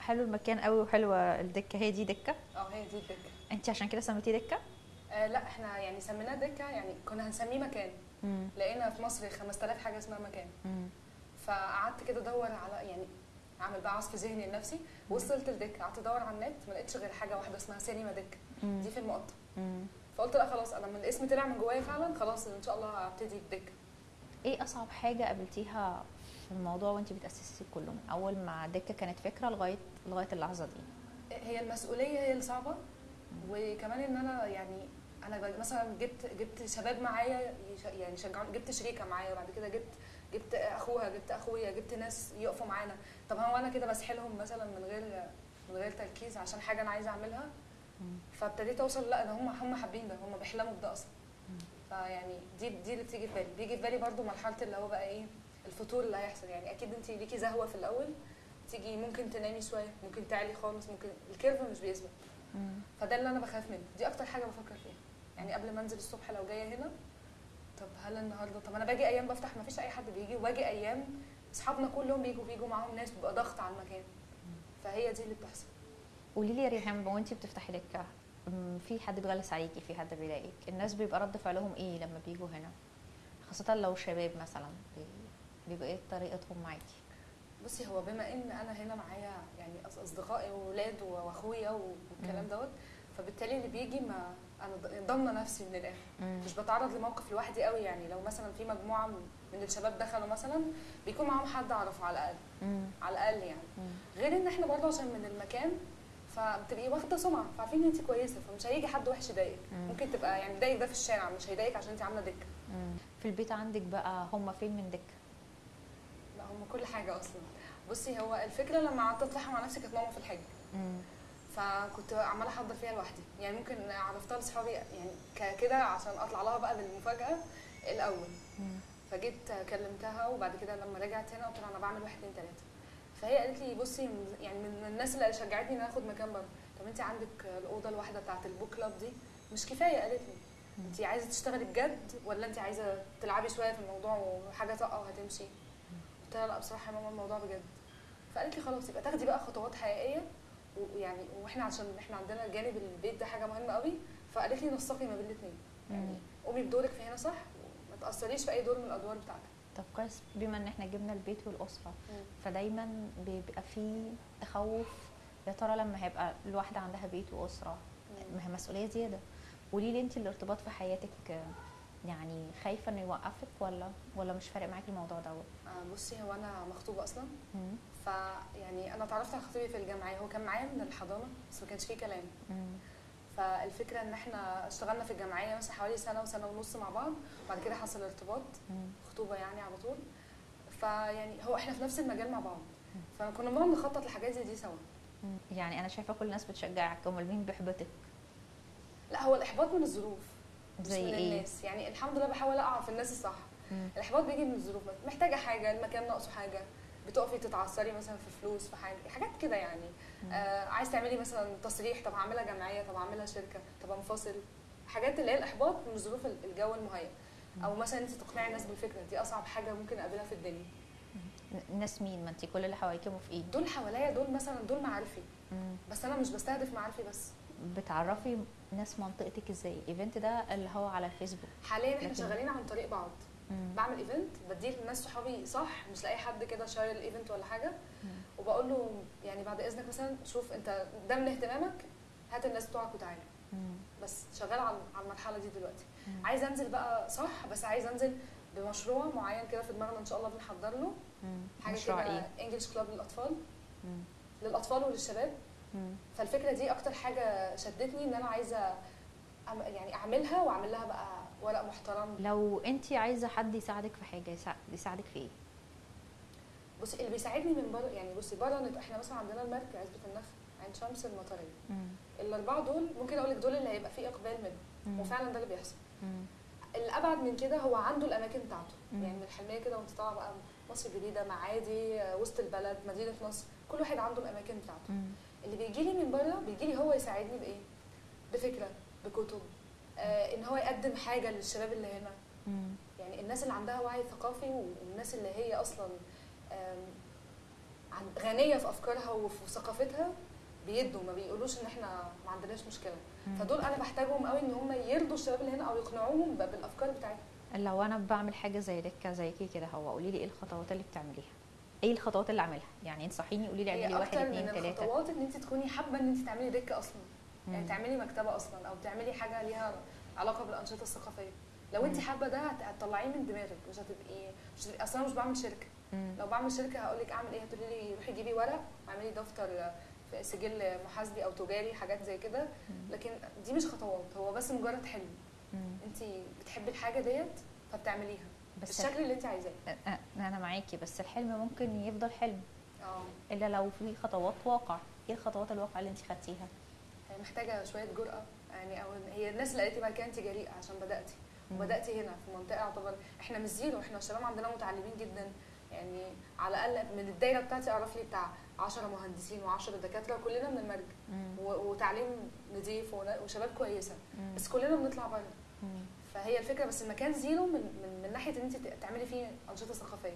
حلو المكان قوي وحلوة الدكة. هي دي دكة؟ آه هي دي الدكة. انت عشان كده سميتيه دكة؟ آه لا إحنا يعني سميناه دكة يعني كنا هنسميه مكان. امم لقينا في مصر 5000 حاجة اسمها مكان. فقعدت كده ادور على يعني اعمل بقى عصف ذهني لنفسي وصلت لدكة. قعدت ادور على النت ما لقيتش غير حاجة واحدة اسمها سينما دكة. دي في المقطم. فقلت لا خلاص أنا من الاسم طلع من جوايا فعلا خلاص إن شاء الله هبتدي بدكة. إيه أصعب حاجة قابلتيها في الموضوع وانت بتأسسي كله من أول ما دكة كانت فكره لغايه لغاية اللحظة دي؟ هي المسؤولية هي اللي صعبة. وكمان إن أنا يعني أنا مثلا جبت جبت شباب معايا يعني شجعوني جبت شريكة معايا وبعد كده جبت جبت أخوها جبت أخويا جبت ناس يقفوا معانا. طب هو أنا كده بسحلهم مثلا من غير من غير تركيز عشان حاجة أنا عايزة أعملها؟ فابتديت أوصل لأ ده هم هم حابين ده هم بيحلموا بده أصلا. فيعني دي دي اللي بتيجي في بالي. بيجي في بالي برضو مرحلة اللي هو بقى إيه الفتور اللي هيحصل. يعني أكيد انت ليكي زهوة في الأول تيجي ممكن تنامي شوية ممكن تعلي خالص ممكن ال curve مش بيثبت. فده اللي أنا بخاف منه. دي أكتر حاجة بفكر فيها. يعني قبل ما أنزل الصبح لو جاية هنا طب هل النهارده طب أنا باجي أيام بفتح ما فيش أي حد بيجي وباجي أيام أصحابنا كلهم بيجوا بيجوا معاهم ناس بيبقى ضغط على المكان. فهي دي اللي بتحصل. قولي لي يا ريهام وانت بتفتحي أم، في حد بيغلس عليكي في حد بيضايقك؟ الناس بيبقى رد فعلهم إيه لما بيجوا هنا؟ خاصة لو شباب مثلا بي- بيبقى إيه طريقتهم معاكي بصي هو بما إن أنا هنا معايا يعني أصدقائي واولاد وأخويا والكلام. دوت فبالتالي اللي بيجي ما أنا ضامنة نفسي من الآخر مش بتعرض لموقف لوحدي قوي يعني لو مثلا في مجموعة من الشباب دخلوا مثلا بيكون معاهم حد أعرفه على الأقل مم. على الأقل يعني مم. غير إن إحنا برضه عشان من المكان فبتبقي واخدة سمعة فعارفين إن انت كويسة فمش هيجي حد وحش يضايقك مم. ممكن تبقى يعني ضايق ده في الشارع مش هيضايقك عشان انت عاملة دكة. في البيت عندك بقى هم فين من دكة هم كل حاجة أصلا. بصي هو الفكرة لما قعدت أطلعها مع نفسي كانت ماما في الحج. فكنت عمالة أحضر فيها لوحدي. يعني ممكن عرفتها لاصحابي يعني ك- كده عشان أطلع لها بقى بالمفاجاه الأول. مم. فجيت كلمتها وبعد كده لما رجعت هنا قلت لها أنا بعمل واحد اتنين تلاتة. فهي قالت لي بصي يعني من الناس اللي شجعتني إن آخد مكان بره. طب انت عندك الأوضة الواحدة بتاعت البوك كلاب دي؟ مش كفاية قالت لي. انت عايزة تشتغلي بجد ولا انت عايزة تلعبي شوية في الموضوع وحاجة طاقة وهتمشي؟ قلت لها لا بصراحة يا ماما الموضوع بجد. فقالت لي خلاص يبقى تاخدي بقى خطوات حقيقية. ويعني وإحنا عشان إحنا عندنا جانب البيت ده حاجة مهمة قوي. فقالت لي نسقي ما بين الاثنين يعني. قومي بدورك في هنا صح؟ وما تأثريش في أي دور من الأدوار بتاعتك. طب كويس بما إن إحنا جبنا البيت والأسرة. مم. فدايما بيبقى في تخوف. يا ترى لما هيبقى الواحدة عندها بيت وأسرة ما هي مسؤولية زيادة. قولي لي انت الارتباط في حياتك يعني خايفة إنه يوقفك ولا ولا مش فارق معاكي الموضوع دوت؟ آه، بصي هو أنا مخطوبة أصلا. فيعني أنا اتعرفت على خطيبي في الجامعة هو كان معايا من الحضانة بس ما كانش فيه كلام. مم. فالفكرة إن إحنا اشتغلنا في الجمعيه مثلا حوالي سنة وسنة ونص مع بعض وبعد كده حصل ارتباط. خطوبه يعني على طول. فيعني هو إحنا في نفس المجال مع بعض. فكنا بنقعد نخطط لحاجات زي دي سوا. يعني أنا شايفة كل الناس بتشجعك أمال مين بيحبطك؟ لا هو الإحباط من الظروف. زي من إيه؟ الناس. يعني الحمد لله بحاول أقع في الناس الصح. الإحباط بيجي من الظروف. محتاجة حاجة المكان ناقصه حاجة. بتقفي تتعثري مثلا في فلوس في حاجة حاجات كده يعني. آه عايز تعملي مثلا تصريح طب هعملها جمعية طب هعملها شركة طب أنفصل. حاجات اللي هي الإحباط من ظروف الجو المهيئ أو مثلا أنت تقنعي الناس بالفكرة. دي أصعب حاجة ممكن أقابلها في الدنيا. ناس مين؟ ما انت كل اللي حواليكي موافقين. دول حواليا دول مثلا دول معارفي. بس أنا مش بستهدف معارفي بس. بتعرفي ناس منطقتك إزاي ال event ده اللي هو على الفيسبوك حاليا إحنا شغالين عن طريق بعض مم. بعمل event بديه للناس صحابي صح مش لاي حد كده شاير ال event ولا حاجة مم. وبقول له يعني بعد إذنك مثلا شوف أنت ده من اهتمامك هات الناس بتوعك وتعالى. بس شغال على على المرحلة دي دلوقتي مم. عايزه أنزل بقى صح بس عايزه أنزل بمشروع معين كده في دماغنا إن شاء الله بنحضر له مم. حاجة كده انجلش كلاب للأطفال مم. للأطفال وللشباب. فالفكرة دي أكتر حاجة شدتني إن أنا عايزة يعني أعملها واعمل لها بقى ورق محترم لو أنت عايزة حد يساعدك في حاجة يساعد- يساعدك في إيه بصي اللي بيساعدني من بره يعني بصي بره إحنا مثلا عندنا المركز عزبة النخل عين شمس المطرية. الأربعة دول ممكن أقول لك دول اللي هيبقى فيه إقبال منهم. وفعلا ده اللي بيحصل مم. الأبعد من كده هو عنده الأماكن بتاعته مم. يعني من الحلمية كده وأنت طالعة بقى مصر الجديدة معادي وسط البلد مدينة نصر كل واحد عنده الأماكن بتاعته مم. اللي بيجي لي من بره بيجي لي هو يساعدني بإيه؟ بفكرة بكتب. آه إن هو يقدم حاجة للشباب اللي هنا. مم. يعني الناس اللي عندها وعي ثقافي والناس اللي هي أصلا غنية في أفكارها وفي ثقافتها بيدوا ما بيقولوش إن إحنا ما عندناش مشكلة. مم. فدول أنا بحتاجهم قوي إن هم يرضوا الشباب اللي هنا أو يقنعوهم بالافكار بتاعتهم. لو أنا بعمل حاجة زي دكة زيكي كده هو قولي لي إيه الخطوات اللي بتعمليها؟ إيه الخطوات اللي اعملها يعني انصحيني قولي لي اعملي واحد من تلاتة الخطوات إن انت تكوني حابة إن انت تعملي دكة أصلا يعني. تعملي مكتبة أصلا أو تعملي حاجة ليها علاقة بالأنشطة الثقافية لو انت. حابة ده هت- هتطلعيه من دماغك مش هتبقي مش هتبقي أصلا مش بعمل شركة مم. لو بعمل شركة هقول لك أعمل إيه هتقولي لي روحي جيبي ورق واعملي دفتر سجل محاسبي أو تجاري حاجات زي كده. لكن دي مش خطوات هو بس مجرد حلم. انت بتحبي الحاجة ديت فبتعمليها بس بالشكل اللي انت عايزاه. أنا معاكي بس الحلم ممكن يفضل حلم. آه. إلا لو في خطوات واقع. إيه الخطوات الواقع اللي انت خدتيها؟ هي محتاجة شوية جرأة. يعني أو هي الناس اللي قالت لي بعد كده أنت جريئة عشان بدأتي. وبدأتي هنا في منطقة يعتبر إحنا مش zero. إحنا الشباب عندنا متعلمين جدا. يعني على الأقل من الدايرة بتاعتي أعرف لي بتاع 10 مهندسين و10 دكاترة كلنا من المرج. وتعليم نظيف وشباب كويسة. بس كلنا بنطلع بره. فهي الفكرة بس المكان zero من من, من ناحية إن أنت تعملي فيه أنشطة ثقافية.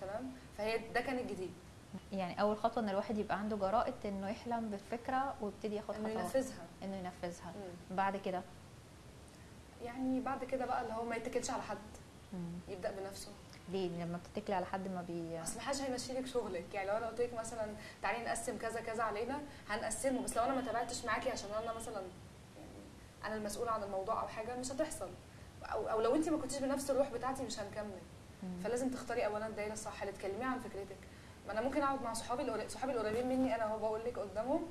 تمام؟ فهي ده كان الجديد. يعني أول خطوة إن الواحد يبقى عنده جرأة إنه يحلم بالفكرة ويبتدي ياخد إنه خطوات ينفذها. إنه ينفذها. مم. بعد كده؟ يعني بعد كده بقى اللي هو ما يتكلش على حد. مم. يبدأ بنفسه. ليه؟ لما بتتكلي على حد ما بي أصل محدش هيمشي لك شغلك. يعني لو أنا قلت لك مثلا تعالي نقسم كذا كذا علينا هنقسمه. بس لو أنا ما تابعتش معاكي عشان أنا مثلا أنا المسؤولة عن الموضوع أو حاجة مش هتحصل أو, أو لو انت ما كنتيش بنفس الروح بتاعتي مش هنكمل. فلازم تختاري اولا الدايرة الصح اللي تكلمي عن فكرتك ما أنا ممكن أقعد مع صحابي صحابي القريبين مني أنا اهو بقول لك قدامهم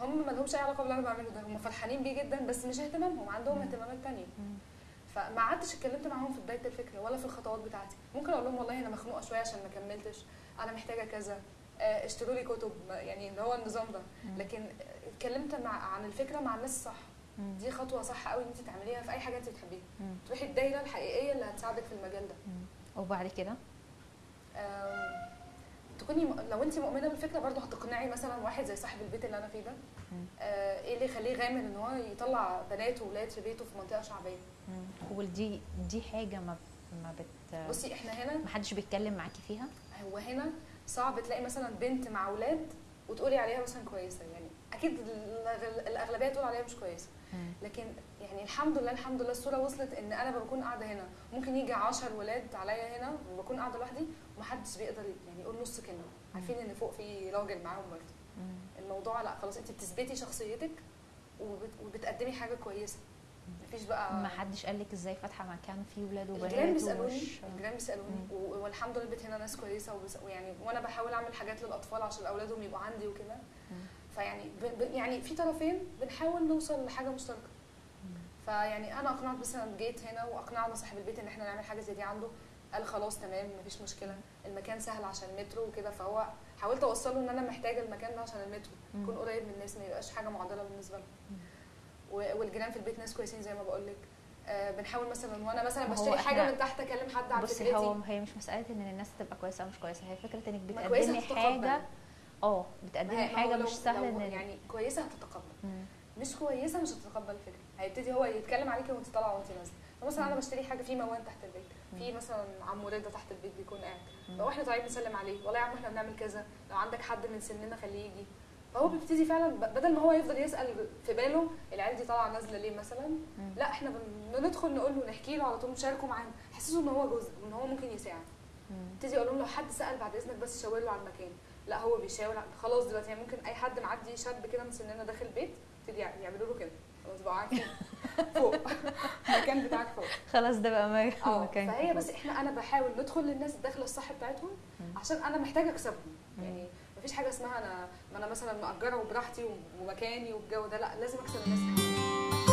هم ما لهمش أي علاقة باللي أنا بعمله ده هم فرحانين بيه جدا بس مش اهتمامهم عندهم. اهتمامات تانية مم. فما قعدتش اتكلمت معاهم في بداية الفكرة ولا في الخطوات بتاعتي ممكن أقول لهم والله أنا مخنوقة شوية عشان ما كملتش أنا محتاجة كذا آه، اشتروا لي كتب يعني اللي هو النظام ده. لكن اتكلمت مع عن الفكرة مع الناس الصح. دي خطوة صح قوي إن أنت تعمليها في أي حاجة أنت بتحبيها. تروحي الدايرة الحقيقية اللي هتساعدك في المجال ده. وبعد كده تكوني م- لو أنت مؤمنة بالفكرة برضه هتقنعي مثلا واحد زي صاحب البيت اللي أنا فيه ده. آه، إيه اللي يخليه غامر إن هو يطلع بنات وولاد في بيته في منطقة شعبية. ودي دي حاجة ما ما بت بصي إحنا هنا ما حدش بيتكلم معاكي فيها هو هنا صعب تلاقي مثلا بنت مع أولاد وتقولي عليها مثلا كويسة يعني أكيد الأغلبية تقول عليها مش كويسة. لكن يعني الحمد لله الحمد لله الصورة وصلت إن أنا بكون قاعدة هنا. ممكن يجي 10 ولاد عليا هنا وبكون قاعدة لوحدي ومحدش بيقدر يعني يقول نص كلمة. عارفين إن فوق في راجل معاهم برضه. الموضوع لا خلاص أنت بتثبتي شخصيتك وبت... وبتقدمي حاجة كويسة. مفيش بقى ما حدش قال لك إزاي فاتحة مكان فيه ولاد الجيران وبنات بيسألوني الجيران بيسألوني. مم. و- والحمد لله البيت هنا ناس كويسة وبس... ويعني وأنا بحاول أعمل حاجات للأطفال عشان أولادهم يبقوا عندي وكده. فيعني ب... يعني في طرفين بنحاول نوصل لحاجة مشتركة. فيعني أنا أقنعت مثلا جيت هنا واقنعنا صاحب البيت إن إحنا نعمل حاجة زي دي عنده. قال خلاص تمام مفيش مشكلة. المكان سهل عشان المترو وكده فهو حاولت أوصله إن أنا محتاجة المكان ده عشان المترو. يكون قريب من الناس ما يبقاش حاجة معضلة بالنسبة لهم. و- والجيران في البيت ناس كويسين زي ما بقول لك آه بنحاول مثلا وأنا مثلا بشتري حاجة من تحت أكلم حد عن بصي هو هي مش مسألة إن الناس تبقى كويسة أو مش كويسة هي فكرة إنك بتقدمي. حاجة آه بتقدمي حاجة مش سهل لو إن يعني كويسة هتتقبل. مش كويسة مش هتتقبل الفكرة. هيبتدي هو يتكلم عليكي وانت طالعة وانت نازلة. مثلا أنا بشتري حاجة في موان تحت البيت. في مثلا عمو رضا تحت البيت بيكون قاعد. لو إحنا طالعين نسلم عليه. والله يا عم إحنا بنعمل كذا. لو عندك حد من سننا خليه يجي. فهو بيبتدي فعلا بدل ما هو يفضل يسأل في باله العيال دي طالعة نازلة ليه مثلا. لا إحنا بن- بندخل نقول له نحكي له على طول نشاركه معانا حسسه إن هو جزء وان هو ممكن يساعد. ابتدي أقول لهم لو حد سأل بعد إذنك بس شاور له على المكان. لا هو بيشاور خلاص دلوقتي يعني ممكن أي حد معدي شاب كده من سننا داخل البيت ابتدي يع- يعملوا له كده خلاص بقى عارفين فوق المكان بتاعك فوق خلاص ده بقى آه مكان فهي بس إحنا أنا بحاول ندخل للناس الداخله الصح بتاعتهم. عشان أنا محتاجة أكسبهم. يعني مفيش حاجة اسمها أنا ما أنا مثلا مأجرة وبراحتي ومكاني والجو ده لا لازم أكسب الناس حواليا.